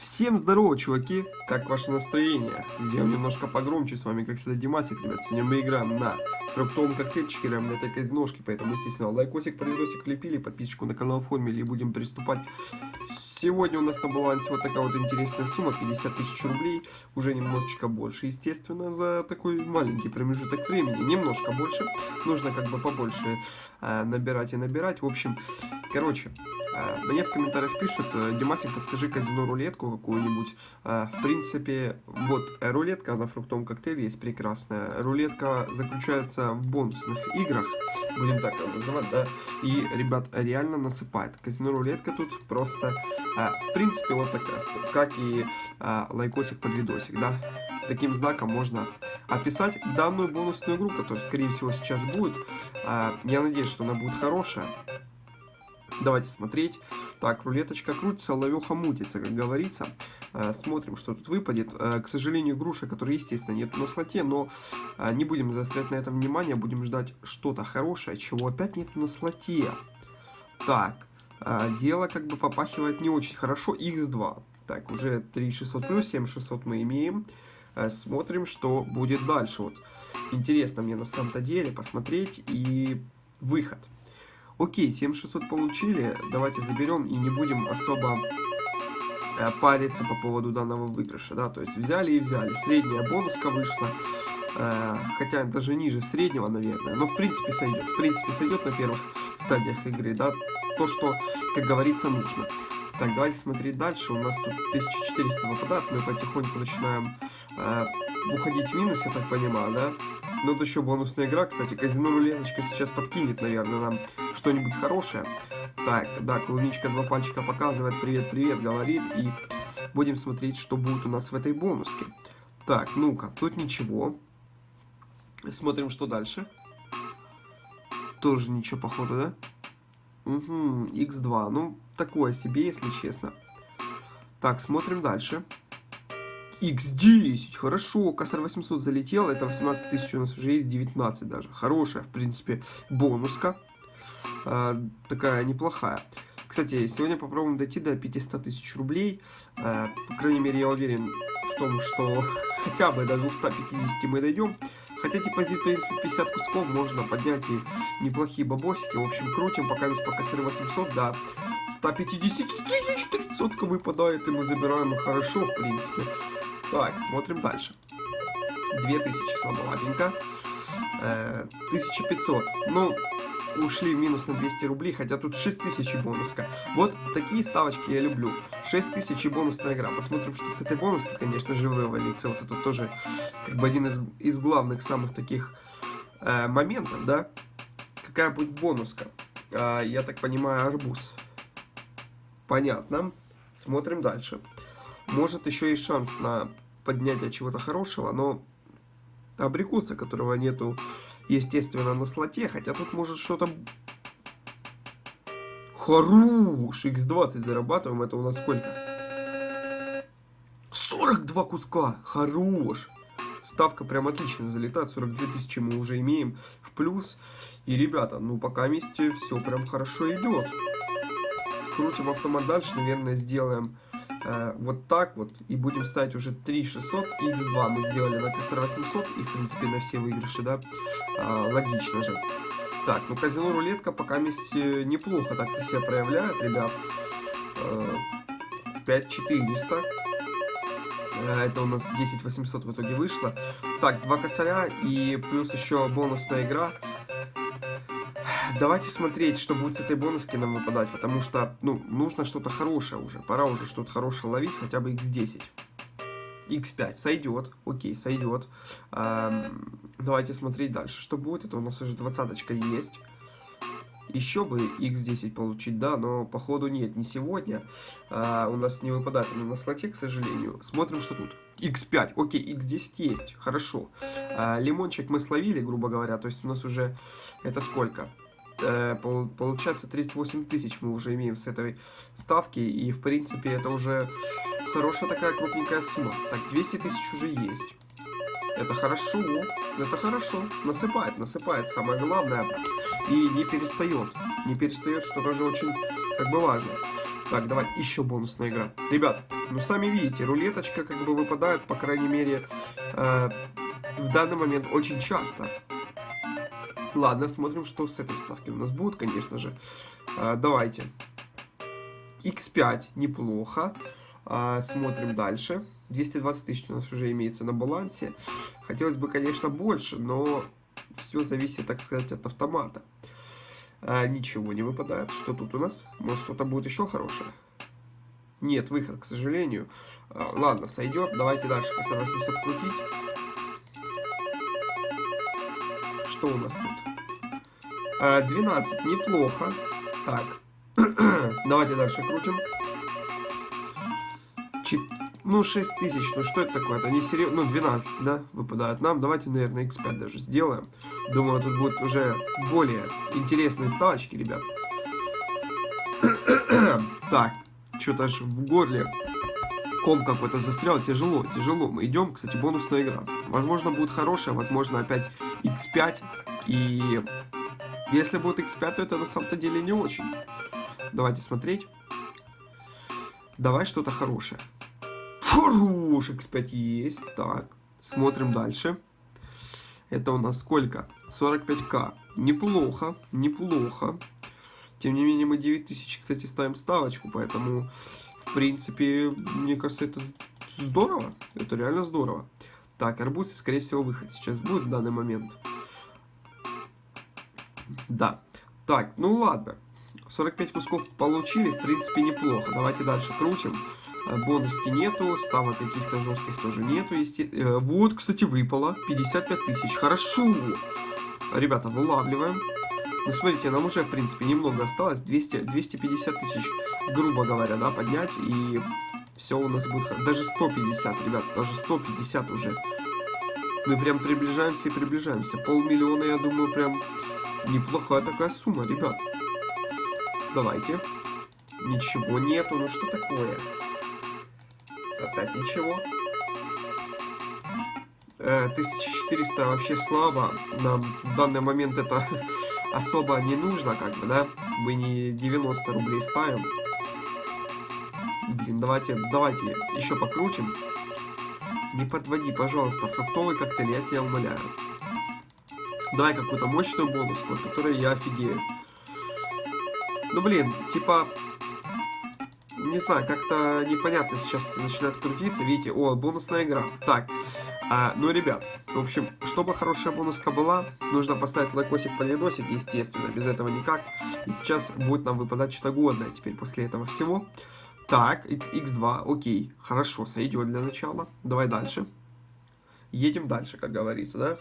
Всем здорово, чуваки! Как ваше настроение? Сделаем немножко погромче с вами, как всегда, Димасик, ребят. Сегодня мы играем на фруктовом коктейльчике, играем на этой казиношке, поэтому, естественно, лайкосик, подвидосик лепили, подписчику на канал оформили и будем приступать. Сегодня у нас на балансе вот такая вот интересная сумма, 50 тысяч рублей, уже немножечко больше, естественно, за такой маленький промежуток времени, немножко больше, нужно как бы побольше набирать и набирать, в общем, короче, Э, мне в комментариях пишут, э, Димасик, подскажи казино-рулетку какую-нибудь. Э, в принципе, вот рулетка на фруктовом коктейле есть прекрасная. Рулетка заключается в бонусных играх, будем так называть, да. И, ребят, реально насыпает. Казино-рулетка тут просто, в принципе, вот такая, как и лайкосик под видосик, да. Таким знаком можно описать данную бонусную игру, которая, скорее всего, сейчас будет. Я надеюсь, что она будет хорошая. Давайте смотреть. Так, рулеточка крутится, ловеха мутится, как говорится. Э, смотрим, что тут выпадет. Э, к сожалению, груша, которая, естественно, нет на слоте, но не будем заострять на этом внимание, будем ждать что-то хорошее, чего опять нет на слоте. Так, дело как бы попахивает не очень хорошо. X2. Так, уже 3600 плюс, 7600 мы имеем. Смотрим, что будет дальше. Вот интересно мне на самом-то деле посмотреть и выход. Окей, 7600 получили, давайте заберем и не будем особо э, париться по поводу данного выигрыша, да, то есть взяли и взяли. Средняя бонуска вышла, э, хотя даже ниже среднего, наверное, но в принципе сойдет, в принципе сойдет на первых стадиях игры, да, то, что, как говорится, нужно. Так, давайте смотреть дальше, у нас тут 1400 выпадает, мы потихоньку начинаем э, уходить в минус, я так понимаю, да. Ну, вот еще бонусная игра, кстати, казино рулеточка сейчас подкинет, наверное, нам что-нибудь хорошее. Так, да, клубничка два пальчика показывает, привет-привет, говорит, и будем смотреть, что будет у нас в этой бонуске. Так, ну-ка, тут ничего. Смотрим, что дальше. Тоже ничего, походу, да? Угу, x2, ну, такое себе, если честно. Так, смотрим дальше. X10, хорошо, косарь 800 залетел, это 18 тысяч у нас уже есть, 19 даже. Хорошая, в принципе, бонуска. Э, такая неплохая. Кстати, сегодня попробуем дойти до 500 тысяч рублей. Э, по крайней мере, я уверен в том, что хотя бы до 250 мы дойдем. Хотя депозит, в принципе, 50 кусков можно поднять и неплохие бабосики. В общем, крутим, пока весь по косарь 800 до 150 тысяч 300 выпадает, и мы забираем хорошо, в принципе. Так, смотрим дальше. 2000 слабоватенько. Э, 1500. Ну, ушли в минус на 200 рублей, хотя тут 6000 бонуска. Вот такие ставочки я люблю. 6000 бонусная игра. Посмотрим, что с этой бонуской, конечно же, вывалится. Вот это тоже как бы один из, из главных самых таких э, моментов, да. Какая будет бонуска? Э, я так понимаю, арбуз. Понятно. Смотрим дальше. Может еще и шанс на поднятие чего-то хорошего, но абрикоса, которого нету естественно, на слоте, хотя тут может что-то... Хорош! X20 зарабатываем, это у нас сколько? 42 куска! Хорош! Ставка прям отлично залетает, 42 тысячи мы уже имеем в плюс. И, ребята, ну пока вместе все прям хорошо идет. Крутим автомат дальше, наверное, сделаем э, вот так вот. И будем ставить уже 3600 и x2 мы сделали на КСР 800 и, в принципе, на все выигрыши, да. Э, логично же. Так, ну казино рулетка пока вместе неплохо так себя проявляет, ребят. Э, 5400. Э, это у нас 10 800 в итоге вышло. Так, два косаря и плюс еще бонусная игра. Давайте смотреть, что будет с этой бонуски нам выпадать, потому что, ну, нужно что-то хорошее уже. Пора уже что-то хорошее ловить, хотя бы x10. x5 сойдет, окей, сойдет. Эм, давайте смотреть дальше. Что будет? Это у нас уже двадцаточка есть. Еще бы x10 получить, да, но походу нет, не сегодня. А, у нас не выпадает на слоте, к сожалению. Смотрим, что тут. x5, окей, x10 есть, хорошо. А, лимончик мы словили, грубо говоря, то есть у нас уже это сколько? Э, получается 38 тысяч мы уже имеем с этой ставки, и в принципе это уже хорошая такая крупненькая сумма. Так, 200 тысяч уже есть. Это хорошо, это хорошо. Насыпает, насыпает, самое главное. И не перестает. Не перестает, что тоже очень как бы важно. Так, давай, еще бонусная игра. Ребят, ну сами видите, рулеточка как бы выпадает, по крайней мере, э, в данный момент очень часто. Ладно, смотрим, что с этой ставки у нас будет, конечно же. Э, давайте. X5, неплохо. Э, смотрим дальше. 220 тысяч у нас уже имеется на балансе. Хотелось бы, конечно, больше, но все зависит, так сказать, от автомата. А, ничего не выпадает. Что тут у нас? Может, что-то будет еще хорошее? Нет, выход, к сожалению. А, ладно, сойдет. Давайте дальше по 800 Что у нас тут? А, 12, неплохо. Так. Давайте дальше крутим. Чет... Ну, 6 тысяч, ну что это такое? Это не серьезно. Ну, 12, да, выпадает нам. Давайте, наверное, x5 даже сделаем. Думаю, тут будут уже более интересные ставочки, ребят. так, что-то аж в горле ком какой-то застрял. Тяжело, тяжело. Мы идем, кстати, бонусная игра. Возможно, будет хорошая, возможно, опять x5. И если будет x5, то это на самом-то деле не очень. Давайте смотреть. Давай что-то хорошее. Хороший x5 есть. Так, смотрим дальше. Это у нас сколько? 45к. Неплохо, неплохо. Тем не менее, мы 9000, кстати, ставим ставочку, поэтому, в принципе, мне кажется, это здорово. Это реально здорово. Так, арбуз, скорее всего, выход сейчас будет в данный момент. Да. Так, ну ладно. 45 кусков получили, в принципе, неплохо. Давайте дальше крутим. Э, бонуски нету, ставок каких-то жестких тоже нету. Э, вот, кстати, выпало 55 тысяч. Хорошо! Ребята, вылавливаем. Ну, смотрите, нам уже, в принципе, немного осталось. 200, 250 тысяч, грубо говоря, да, поднять. И все у нас будет... Даже 150, ребят, даже 150 уже. Мы прям приближаемся и приближаемся. Полмиллиона, я думаю, прям неплохая такая сумма, ребят. Давайте. Ничего нету, ну что такое? Опять ничего. 1400 э, вообще слабо. Нам в данный момент это особо не нужно, как бы, да? Мы не 90 рублей ставим. Блин, давайте, давайте еще покрутим. Не подводи, пожалуйста, фруктовый коктейль, я тебя умоляю. Давай какую-то мощную бонуску, от я офигею. Ну, блин, типа, не знаю, как-то непонятно сейчас начинает крутиться. Видите, о, бонусная игра. Так, а, ну, ребят, в общем, чтобы хорошая бонуска была, нужно поставить лайкосик, полидосик, естественно, без этого никак. И сейчас будет нам выпадать что-то годное теперь после этого всего. Так, x2, окей, хорошо, сойдет для начала. Давай дальше. Едем дальше, как говорится, да?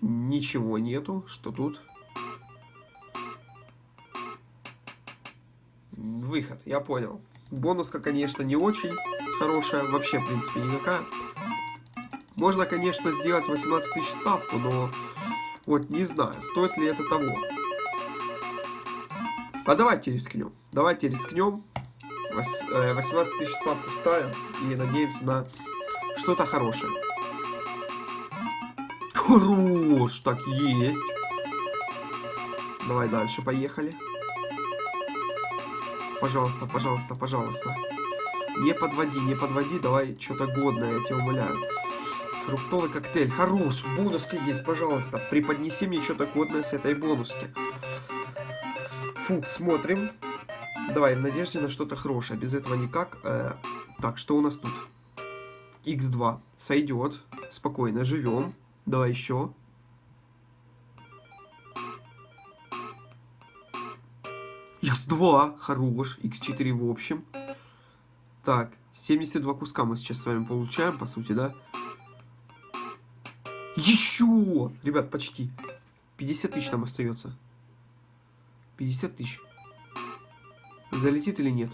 Ничего нету, что тут? выход, я понял. Бонуска, конечно, не очень хорошая, вообще, в принципе, никакая. Можно, конечно, сделать 18 тысяч ставку, но вот не знаю, стоит ли это того. А давайте рискнем. Давайте рискнем. 18 э, тысяч ставку ставим и надеемся на что-то хорошее. Хорош, так есть. Давай дальше, поехали. Пожалуйста, пожалуйста, пожалуйста. Не подводи, не подводи, давай что-то годное, я тебя умоляю. Фруктовый коктейль, хорош, бонуска есть, пожалуйста. Преподнеси мне что-то годное с этой бонуски. Фук, смотрим. Давай, в надежде на что-то хорошее, без этого никак. Э, так, что у нас тут? X2, сойдет. Спокойно, живем. Давай еще. X2, хорош, X4 в общем. Так, 72 куска мы сейчас с вами получаем, по сути, да? Еще! Ребят, почти. 50 тысяч нам остается. 50 тысяч. Залетит или нет?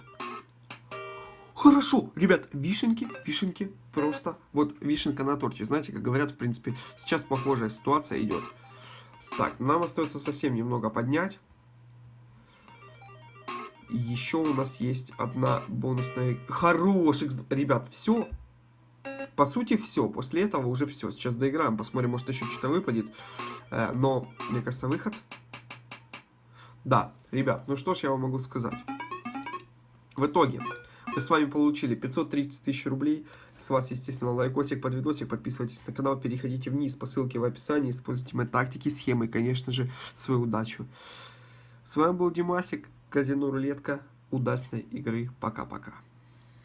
Хорошо, ребят, вишенки, вишенки, просто. Вот вишенка на торте, знаете, как говорят, в принципе, сейчас похожая ситуация идет. Так, нам остается совсем немного поднять еще у нас есть одна бонусная... Хороших... Ребят, все. По сути, все. После этого уже все. Сейчас доиграем, посмотрим, может еще что-то выпадет. Э, но, мне кажется, выход. Да, ребят, ну что ж я вам могу сказать. В итоге, мы с вами получили 530 тысяч рублей. С вас, естественно, лайкосик под видосик. Подписывайтесь на канал, переходите вниз по ссылке в описании. Используйте мои тактики, схемы и, конечно же, свою удачу. С вами был Димасик, Казино Рулетка. Удачной игры. Пока-пока.